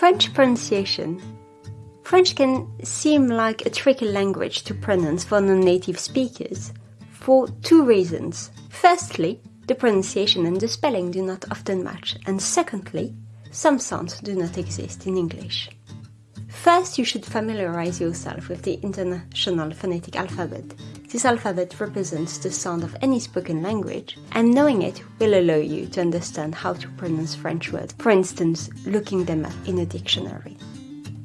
French pronunciation. French can seem like a tricky language to pronounce for non-native speakers for two reasons. Firstly, the pronunciation and the spelling do not often match, and secondly, some sounds do not exist in English. First, you should familiarize yourself with the International Phonetic Alphabet. This alphabet represents the sound of any spoken language, and knowing it will allow you to understand how to pronounce French words, for instance, looking them up in a dictionary.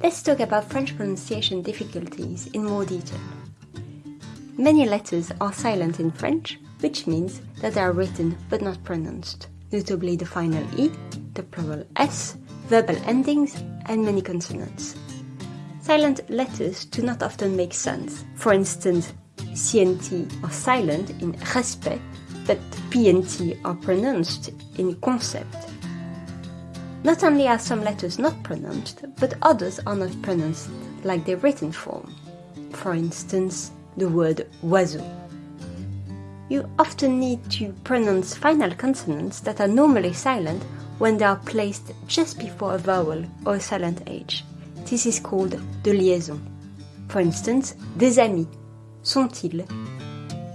Let's talk about French pronunciation difficulties in more detail. Many letters are silent in French, which means that they are written but not pronounced, notably the final E, the plural S, verbal endings, and many consonants. Silent letters do not often make sense. For instance, CNT are silent in respect, but P and T are pronounced in concept. Not only are some letters not pronounced, but others are not pronounced like their written form. For instance, the word oiseau. You often need to pronounce final consonants that are normally silent when they are placed just before a vowel or a silent H. This is called the liaison. For instance, des amis, sont-ils?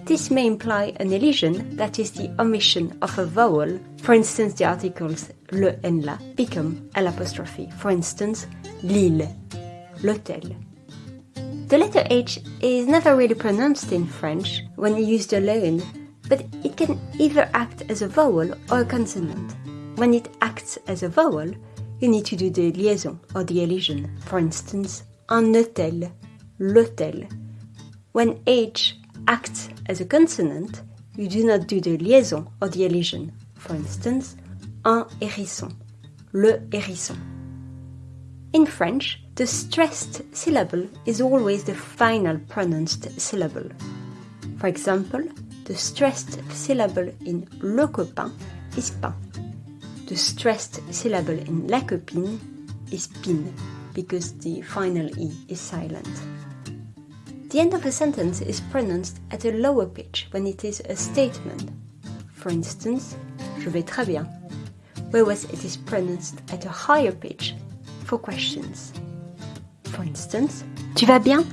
This may imply an elision, that is the omission of a vowel. For instance, the articles le and la become a l'apostrophe. For instance, l'île, l'hôtel. The letter H is never really pronounced in French when used alone, but it can either act as a vowel or a consonant. When it acts as a vowel, you need to do the liaison or the elision. For instance, un hôtel, l'hôtel. When H acts as a consonant, you do not do the liaison or the elision. For instance, un hérisson, le hérisson. In French, the stressed syllable is always the final pronounced syllable. For example, the stressed syllable in le copain is pain. The stressed syllable in la copine is pin because the final E is silent. The end of a sentence is pronounced at a lower pitch when it is a statement. For instance, je vais très bien, whereas it is pronounced at a higher pitch for questions. For instance, tu vas bien?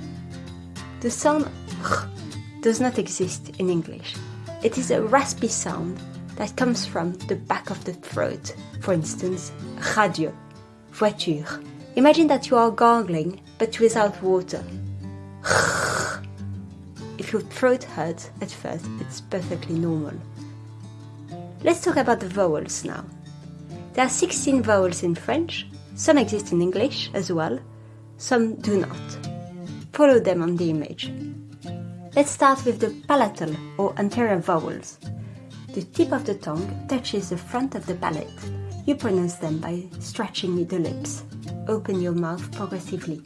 The sound r does not exist in English. It is a raspy sound that comes from the back of the throat. For instance, radio, voiture. Imagine that you are gargling, but without water. If your throat hurts at first, it's perfectly normal. Let's talk about the vowels now. There are 16 vowels in French, some exist in English as well, some do not. Follow them on the image. Let's start with the palatal or anterior vowels. The tip of the tongue touches the front of the palate. You pronounce them by stretching the lips. Open your mouth progressively.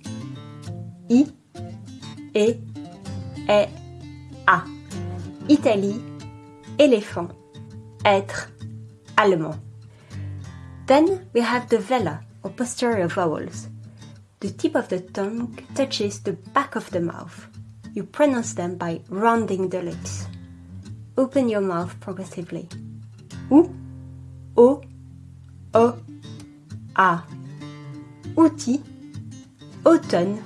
I, E, E. Italie, éléphant, être, allemand. Then we have the velar or posterior vowels. The tip of the tongue touches the back of the mouth. You pronounce them by rounding the lips. Open your mouth progressively. Ou, O, O, A. Outil, automne,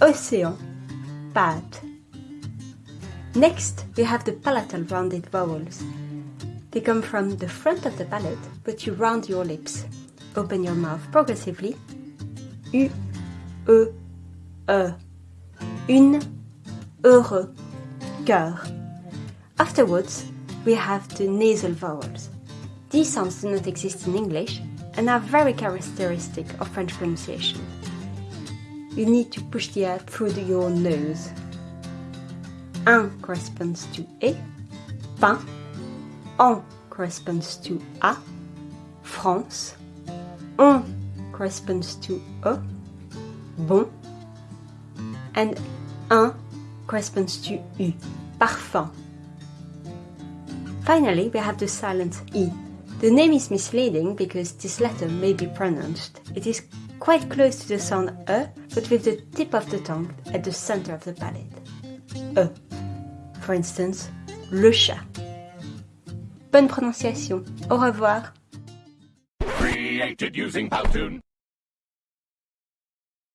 océan, pâte. Next, we have the palatal rounded vowels. They come from the front of the palate, but you round your lips. Open your mouth progressively. U, E, E. Une, heureux, cœur. Afterwards, we have the nasal vowels. These sounds do not exist in English and are very characteristic of French pronunciation. You need to push the air through your nose. Un corresponds to E, pain, en corresponds to A, France, on corresponds to E, bon, and un corresponds to U, parfum. Finally, we have the silent E. The name is misleading because this letter may be pronounced. It is quite close to the sound E, but with the tip of the tongue at the center of the palate. E. For instance, le chat. Bonne prononciation. Au revoir.